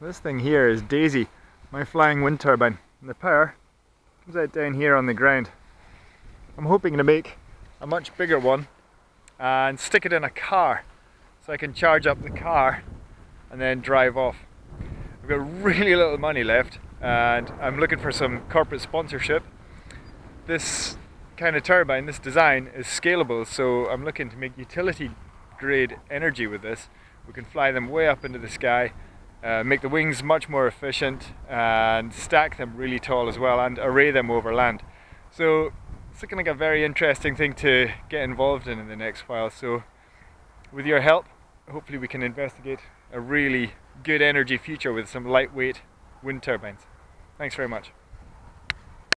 This thing here is Daisy, my flying wind turbine. And the power comes out down here on the ground. I'm hoping to make a much bigger one and stick it in a car so I can charge up the car and then drive off. I've got really little money left and I'm looking for some corporate sponsorship. This kind of turbine, this design is scalable so I'm looking to make utility grade energy with this. We can fly them way up into the sky, uh, make the wings much more efficient and stack them really tall as well and array them over land. So it's looking like a very interesting thing to get involved in in the next while. So with your help, hopefully we can investigate a really good energy future with some lightweight wind turbines. Thanks very much.